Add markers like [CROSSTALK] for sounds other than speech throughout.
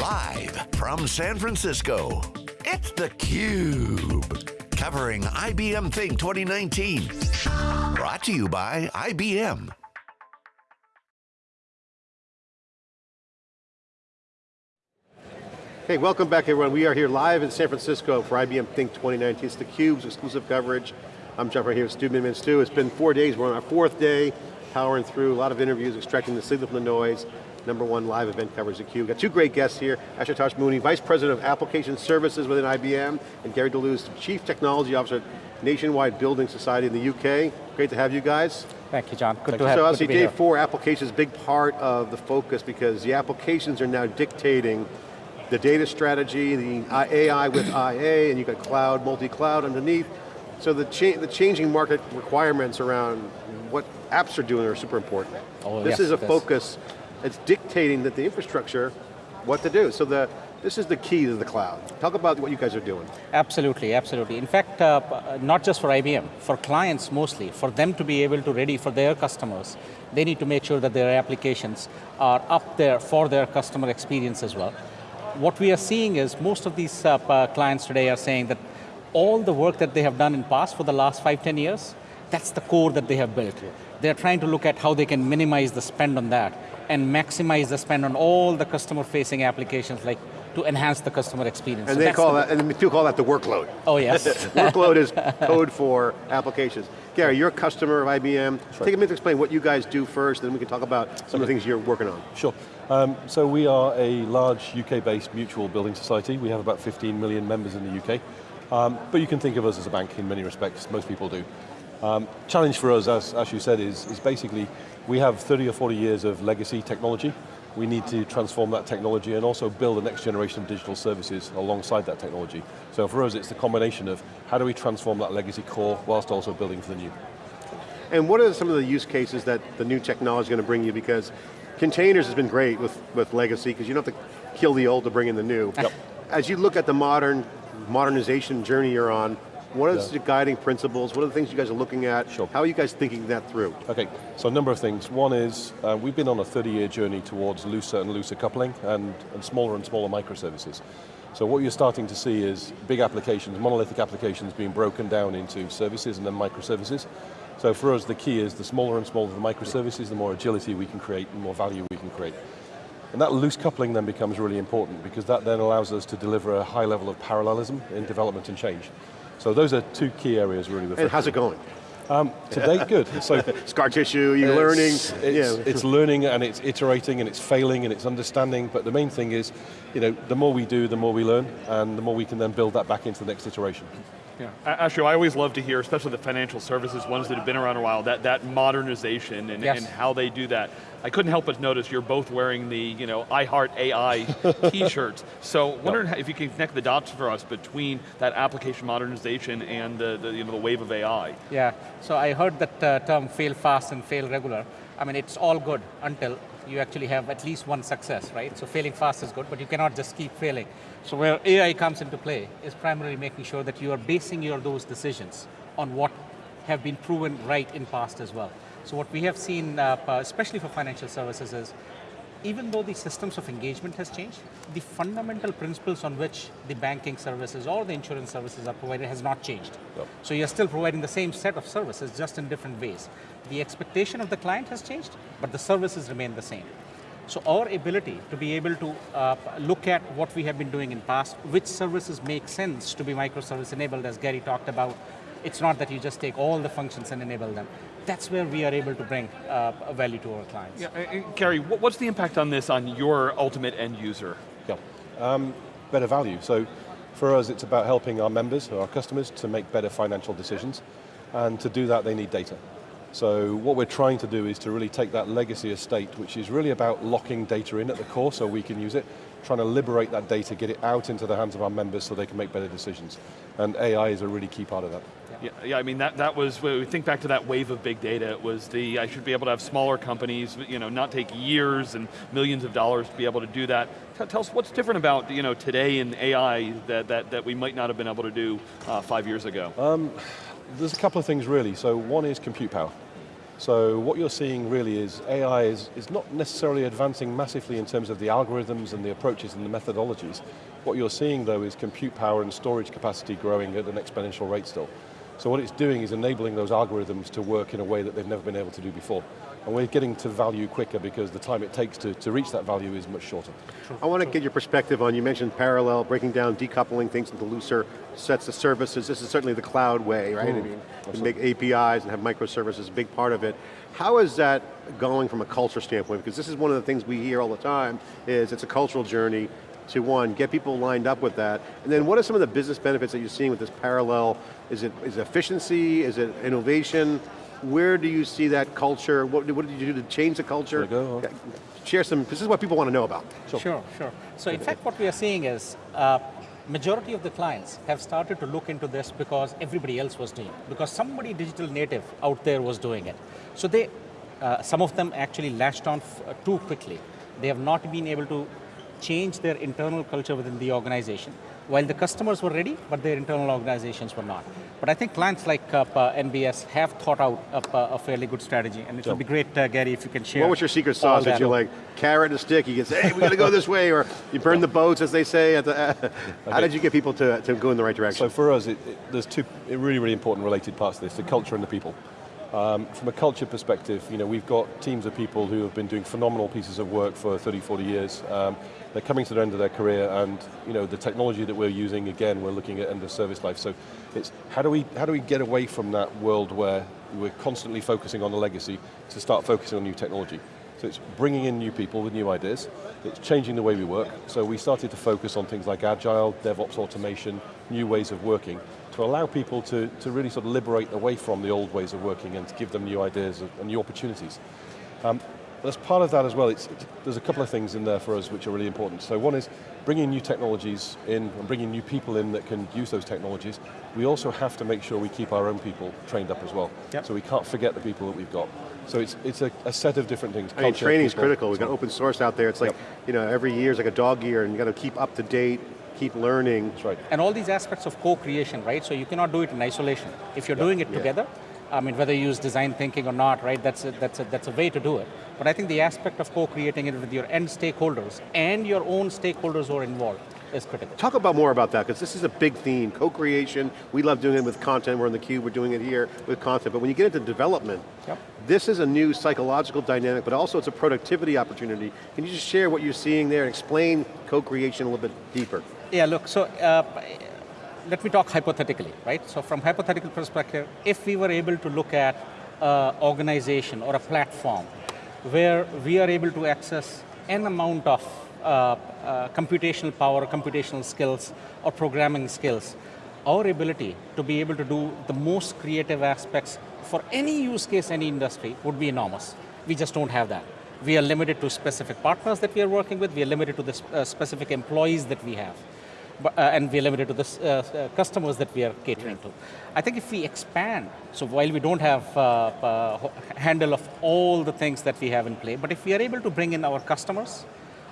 Live from San Francisco, it's theCUBE. Covering IBM Think 2019. Brought to you by IBM. Hey, welcome back everyone. We are here live in San Francisco for IBM Think 2019. It's theCUBE's exclusive coverage. I'm Jeff right here with Stu Miniman. Stu, it's been four days, we're on our fourth day, powering through a lot of interviews, extracting the signal from the noise. Number one live event coverage theCUBE. Got two great guests here, Ashutosh Mooney, Vice President of Application Services within IBM, and Gary Delooze, Chief Technology Officer at Nationwide Building Society in the UK. Great to have you guys. Thank you, John. Good Thank to you. have So obviously day four, applications, big part of the focus because the applications are now dictating the data strategy, the AI with IA, and you've got cloud, multi-cloud underneath. So the, cha the changing market requirements around what apps are doing are super important. Oh, this yes, is a it is. It's dictating that the infrastructure, what to do. So the, this is the key to the cloud. Talk about what you guys are doing. Absolutely, absolutely. In fact, uh, uh, not just for IBM, for clients mostly, for them to be able to ready for their customers, they need to make sure that their applications are up there for their customer experience as well. What we are seeing is most of these uh, uh, clients today are saying that all the work that they have done in past for the last five, ten years, that's the core that they have built. They're trying to look at how they can minimize the spend on that and maximize the spend on all the customer-facing applications like to enhance the customer experience. And So they call the- that, and people call that the workload. Oh yes. [LAUGHS] Workload is code for applications. Gary, you're a customer of IBM. Take a minute to explain what you guys do first, then we can talk about some of the things you're working on. Sure. Um, so we are a large UK-based mutual building society. We have about 15 million members in the UK. Um, but you can think of us as a bank in many respects, most people do. Um, challenge for us, as, as you said, is, is basically we have 30 or 40 years of legacy technology. We need to transform that technology and also build the next generation of digital services alongside that technology. So for us, it's the combination of how do we transform that legacy core whilst also building for the new. And what are some of the use cases that the new technology is going to bring you? Because containers has been great with, with legacy, because you don't have to kill the old to bring in the new. Yep. As you look at the modern modernization journey you're on, what is Yeah. the guiding principles? What are the things you guys are looking at? Sure. How are you guys thinking that through? Okay, so a number of things. One is, uh, we've been on a 30-year journey towards looser and looser coupling and, and smaller and smaller microservices. So what you're starting to see is big applications, monolithic applications being broken down into services and then microservices. So for us, the key is the smaller and smaller the microservices, the more agility we can create, the more value we can create. And that loose coupling then becomes really important because that then allows us to deliver a high level of parallelism in development and change. So those are two key areas really. we're And how's it going? on. Um, to date, good. So [LAUGHS] Scar tissue, you're learning. it's, it's, yeah. it's learning and it's iterating and it's failing and it's understanding, but the main thing is, you know, the more we do, the more we learn, and the more we can then build that back into the next iteration. Yeah. A- Ashu, I always love to hear, especially the financial services, ones that have been around a while, that, that modernization and, Yes. and how they do that. I couldn't help but notice you're both wearing the, you know, I [LAUGHS] Heart AI t-shirts. So wondering how- if you can connect the dots for us between that application modernization and the, the, you know, the wave of AI. Yeah, so I heard that uh, term fail fast and fail regular. I mean, it's all good until you actually have at least one success, right? So failing fast is good, but you cannot just keep failing. So where AI comes into play is primarily making sure that you are basing your those decisions on what have been proven right in past as well. So what we have seen, uh, especially for financial services is, even though the systems of engagement has changed, the fundamental principles on which the banking services or the insurance services are provided has not changed. Yep. So you're still providing the same set of services, just in different ways. The expectation of the client has changed, but the services remain the same. So our ability to be able to uh, look at what we have been doing in past, which services make sense to be microservice enabled, as Gary talked about, it's not that you just take all the functions and enable them. That's where we are able to bring uh, value to our clients. Yeah, and- and Gary, what's the impact on this on your ultimate end user? Yeah. Um, better value. So for us, it's about helping our members, or our customers, to make better financial decisions. And to do that, they need data. So what we're trying to do is to really take that legacy estate, which is really about locking data in at the core so we can use it, trying to liberate that data, get it out into the hands of our members so they can make better decisions. And AI is a really key part of that. Yeah, yeah, I mean, that, that was, we think back to that wave of big data, it was the, I should be able to have smaller companies, you know, not take years and millions of dollars to be able to do that. Tell, us what's different about, you know, today in AI that, that, that we might not have been able to do uh, five years ago. There's a couple of things really. So one is compute power. So what you're seeing really is AI is, is not necessarily advancing massively in terms of the algorithms and the approaches and the methodologies. What you're seeing though is compute power and storage capacity growing at an exponential rate still. So what it's doing is enabling those algorithms to work in a way that they've never been able to do before. And we're getting to value quicker because the time it takes to, to reach that value is much shorter. I want to get your perspective on, you mentioned parallel, breaking down, decoupling things into looser sets of services. This is certainly the cloud way, right? I mm, mean, make APIs and have microservices, a big part of it. How is that going from a culture standpoint? Because this is one of the things we hear all the time, is it's a cultural journey to one, get people lined up with that, and then what are some of the business benefits that you're seeing with this parallel? Is it, is it efficiency, is it innovation? Where do you see that culture? What, what did you do to change the culture? go, huh? Share some, this is what people want to know about. Sure, sure. So in fact what we are seeing is, uh, majority of the clients have started to look into this because everybody else was doing it. Because somebody digital native out there was doing it. So they, uh, some of them actually latched on uh, too quickly. They have not been able to change their internal culture within the organization. While the customers were ready, but their internal organizations were not. But I think clients like uh, uh, NBS have thought out a, a fairly good strategy, and it would be great, uh, Gary, if you can share. What was your secret sauce? Did that you over. like carrot and stick? You can say, hey, we got to go this way, or you burn the boats, as they say. At the, [LAUGHS] How did you get people to, to go in the right direction? So for us, it, it, there's two really, really important related parts to this, the culture and the people. Um, from a culture perspective, you know, we've got teams of people who have been doing phenomenal pieces of work for 30, 40 years. Um, they're coming to the end of their career and you know, the technology that we're using, again, we're looking at end of service life. So it's how do we, how do we get away from that world where we're constantly focusing on the legacy to start focusing on new technology? So it's bringing in new people with new ideas, it's changing the way we work. So we started to focus on things like agile, DevOps automation, new ways of working, to allow people to, to really sort of liberate away from the old ways of working and to give them new ideas and new opportunities. Um, but as part of that as well, it's, it's, there's a couple of things in there for us which are really important. So one is bringing new technologies in and bringing new people in that can use those technologies. We also have to make sure we keep our own people trained up as well. Yep. So we can't forget the people that we've got. So it's, it's a, a set of different things. I mean, Culture, training is people, critical. We've so got open source out there. It's like, Yep. you know, every year is like a dog year, and you got to keep up to date, keep learning. That's right. And all these aspects of co-creation, right? So you cannot do it in isolation. If you're doing it Yeah. together, I mean, whether you use design thinking or not, right? That's a, that's a, that's a way to do it. But I think the aspect of co-creating it with your end stakeholders and your own stakeholders who are involved is critical. Talk about more about that, because this is a big theme, co-creation. We love doing it with content, we're in theCUBE, we're doing it here with content, but when you get into development, Yep. this is a new psychological dynamic, but also it's a productivity opportunity. Can you just share what you're seeing there and explain co-creation a little bit deeper? Yeah, look, so uh, let me talk hypothetically, right? So from hypothetical perspective, if we were able to look at an organization or a platform where we are able to access an amount of uh, uh, computational power, computational skills, or programming skills, our ability to be able to do the most creative aspects for any use case, any industry would be enormous. We just don't have that. We are limited to specific partners that we are working with, we are limited to the uh, specific employees that we have. But, uh, and we are limited to the uh, uh, customers that we are catering to. I think if we expand, so while we don't have uh, uh, handle of all the things that we have in play, but if we are able to bring in our customers,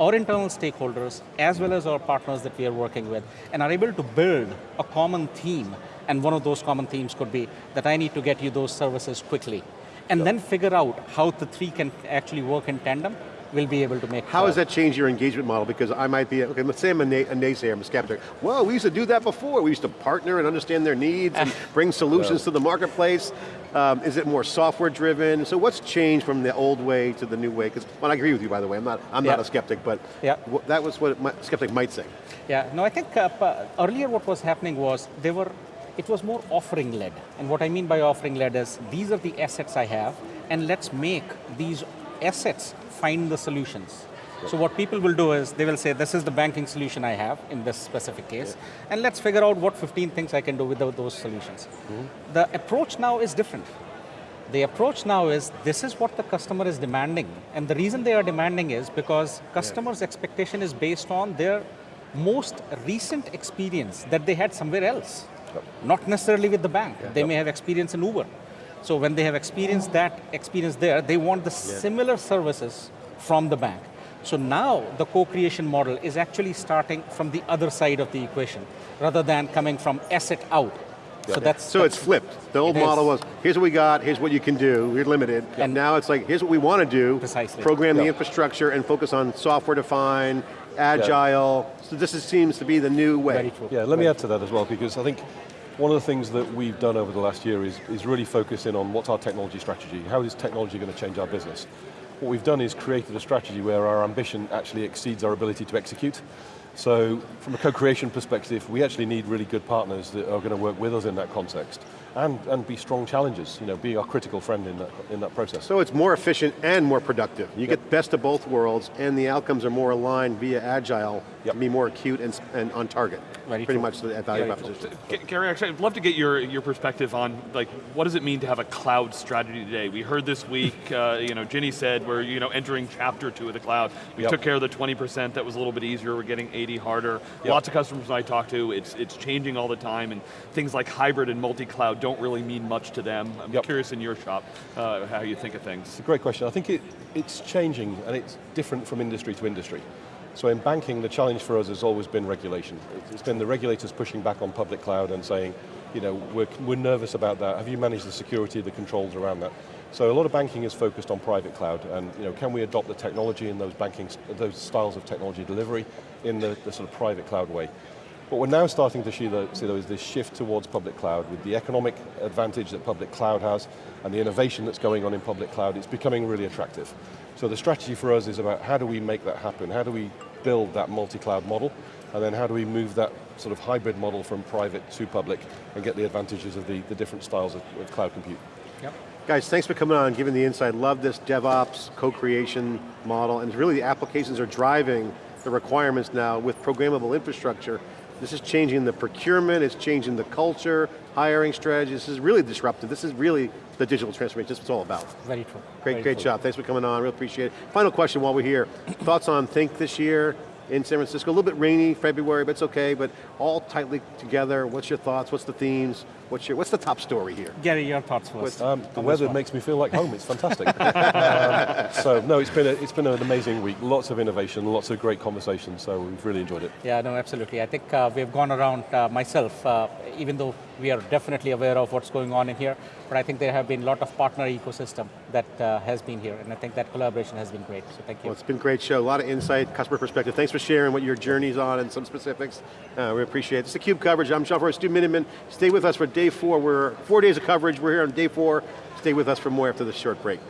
our internal stakeholders, as well as our partners that we are working with, and are able to build a common theme, and one of those common themes could be that I need to get you those services quickly, and then figure out how the three can actually work in tandem, we'll be able to make How has that changed your engagement model? Because I might be, okay, let's say I'm a, a naysayer, I'm a skeptic. Well, we used to do that before. We used to partner and understand their needs and [LAUGHS] bring solutions to the marketplace. Um, is it more software driven? So what's changed from the old way to the new way? Because, well, I agree with you, by the way. I'm not, I'm not a skeptic, but Yeah. that was what a skeptic might say. Yeah, no, I think uh, earlier what was happening was they were, it was more offering led. And what I mean by offering led is these are the assets I have, and let's make these assets find the solutions. So what people will do is they will say, this is the banking solution I have in this specific case, and let's figure out what 15 things I can do with those solutions. Mm-hmm. The approach now is different. The approach now is, this is what the customer is demanding. And the reason they are demanding is because customers' expectation is based on their most recent experience that they had somewhere else. Not necessarily with the bank. They may have experience in Uber. So when they have experienced that experience there, they want the similar services from the bank. So now the co-creation model is actually starting from the other side of the equation, rather than coming from asset out. So that's So it's flipped. The old It is. model was, here's what we got, here's what you can do, we're limited. And And- now it's like, here's what we want to do. Precisely. Program the infrastructure and focus on software defined, agile. So this is, seems to be the new way. very true. Yeah, let me add to that as well, because I think one of the things that we've done over the last year is, is really focus in on what's our technology strategy. How is technology going to change our business? What we've done is created a strategy where our ambition actually exceeds our ability to execute. So from a co-creation perspective, we actually need really good partners that are going to work with us in that context and, and be strong challengers, you know, be our critical friend in that, in that process. So it's more efficient and more productive. You get best of both worlds and the outcomes are more aligned via agile Yep. to be more acute and, and on target. Very Pretty much the value Very true. proposition. Gary, actually, I'd love to get your, your perspective on like what does it mean to have a cloud strategy today? We heard this week, [LAUGHS] uh, you know, Ginni said we're you know entering chapter two of the cloud. We Yep. took care of the 20% that was a little bit easier. We're getting 80 harder. Yep. Lots of customers I talk to, it's it's changing all the time, and things like hybrid and multi-cloud don't really mean much to them. I'm Yep. curious in your shop uh, how you think of things. It's a great question. I think it, it's changing and it's different from industry to industry. So in banking, the challenge for us has always been regulation. It's- been the regulators pushing back on public cloud and saying, you know, we're, we're nervous about that. Have you managed the security, the controls around that? So a lot of banking is focused on private cloud and, you know, can we adopt the technology and those banking, those styles of technology delivery in the, the sort of private cloud way? What we're now starting to see though, see though is this shift towards public cloud with the economic advantage that public cloud has and the innovation that's going on in public cloud, it's becoming really attractive. So the strategy for us is about how do we make that happen? How do we build that multi-cloud model? And then how do we move that sort of hybrid model from private to public and get the advantages of the, the different styles of, of cloud compute? Yep. Guys, thanks for coming on and giving the insight. Love this DevOps co-creation model, and really the applications are driving the requirements now with programmable infrastructure. This is changing the procurement, it's changing the culture, hiring strategies. This is really disruptive. This is really the digital transformation. This is what it's all about. Very true. Great, Very great true. job. Thanks for coming on. Real appreciate it. Final question while we're here. Thoughts on Think this year in San Francisco? A little bit rainy, February, but it's okay. But all tightly together. What's your thoughts? What's the themes? What's your What's the top story here? Gary, your thoughts first. Um, the weather one. makes me feel like home, it's fantastic. [LAUGHS] um, so no, it's been, a, it's been an amazing week. Lots of innovation, lots of great conversations, so we've really enjoyed it. Yeah, no, absolutely. I think uh, we've gone around uh, myself, uh, even though we are definitely aware of what's going on in here, but I think there have been a lot of partner ecosystem that uh, has been here, and I think that collaboration has been great, so thank you. Well, it's been a great show. A lot of insight, customer perspective. Thanks for sharing what your journey's on and some specifics. Uh, we appreciate it. This is theCUBE coverage. I'm John Furrier, Stu Miniman. Stay with us for day four. We're four days of coverage. We're here on day four. Stay with us for more after this short break.